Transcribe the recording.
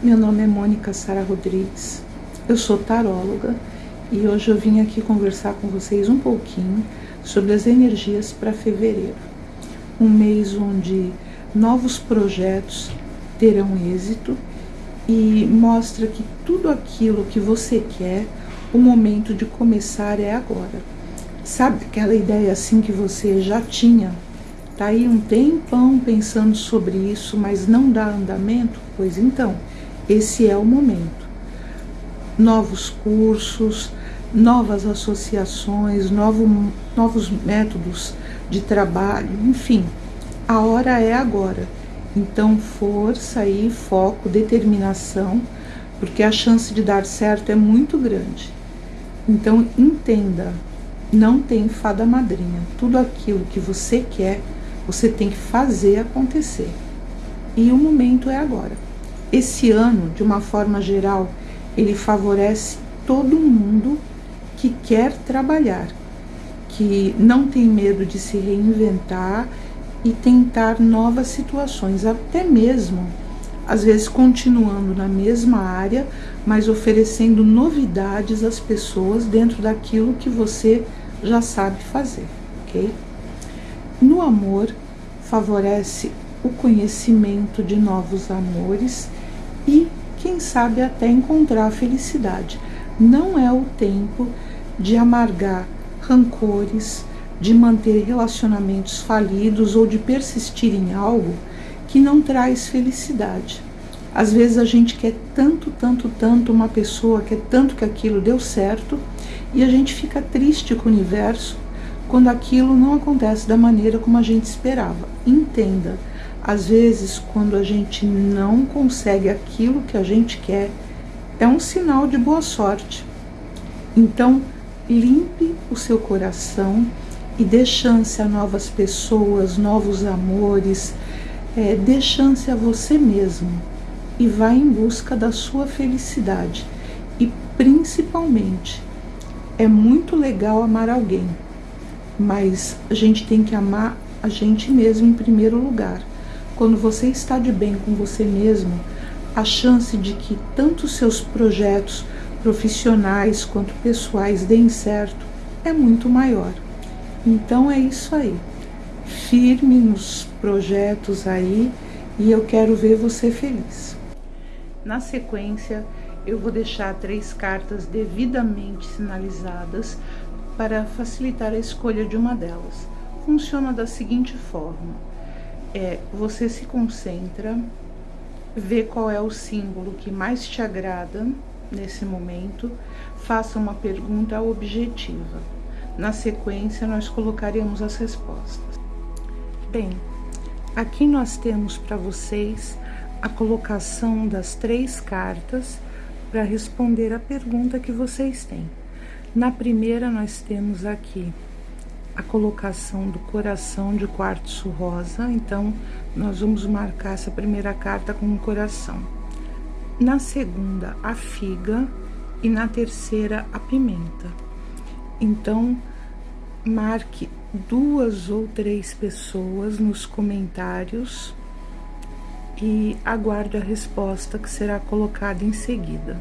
Meu nome é Mônica Sara Rodrigues, eu sou taróloga e hoje eu vim aqui conversar com vocês um pouquinho sobre as energias para fevereiro. Um mês onde novos projetos terão êxito e mostra que tudo aquilo que você quer, o momento de começar é agora. Sabe aquela ideia assim que você já tinha? Tá aí um tempão pensando sobre isso, mas não dá andamento? Pois então, esse é o momento. Novos cursos, novas associações, novo, novos métodos de trabalho, enfim, a hora é agora. Então, força aí, foco, determinação, porque a chance de dar certo é muito grande. Então, entenda, não tem fada madrinha. Tudo aquilo que você quer, você tem que fazer acontecer. E o momento é agora. Esse ano, de uma forma geral, ele favorece todo mundo que quer trabalhar, que não tem medo de se reinventar e tentar novas situações, até mesmo às vezes continuando na mesma área, mas oferecendo novidades às pessoas dentro daquilo que você já sabe fazer, ok? No amor, favorece o conhecimento de novos amores e, quem sabe, até encontrar a felicidade. Não é o tempo de amargar rancores, de manter relacionamentos falidos ou de persistir em algo que não traz felicidade. Às vezes a gente quer tanto, tanto, tanto uma pessoa, quer tanto que aquilo deu certo e a gente fica triste com o universo quando aquilo não acontece da maneira como a gente esperava. Entenda, às vezes, quando a gente não consegue aquilo que a gente quer, é um sinal de boa sorte. Então, limpe o seu coração e dê chance a novas pessoas, novos amores, é, dê chance a você mesmo e vá em busca da sua felicidade. E principalmente, é muito legal amar alguém, mas a gente tem que amar a gente mesmo em primeiro lugar. Quando você está de bem com você mesmo, a chance de que tanto seus projetos profissionais quanto pessoais deem certo é muito maior. Então é isso aí. Firme nos projetos aí e eu quero ver você feliz. Na sequência, eu vou deixar três cartas devidamente sinalizadas para facilitar a escolha de uma delas. Funciona da seguinte forma: é você se concentra, vê qual é o símbolo que mais te agrada nesse momento, faça uma pergunta objetiva. Na sequência, nós colocaremos as respostas. Bem, aqui nós temos para vocês a colocação das três cartas para responder a pergunta que vocês têm. Na primeira, nós temos aqui a colocação do coração de quartzo rosa, então nós vamos marcar essa primeira carta com um coração. Na segunda, a figa e na terceira, a pimenta. Então, marque duas ou três pessoas nos comentários e aguarde a resposta que será colocada em seguida.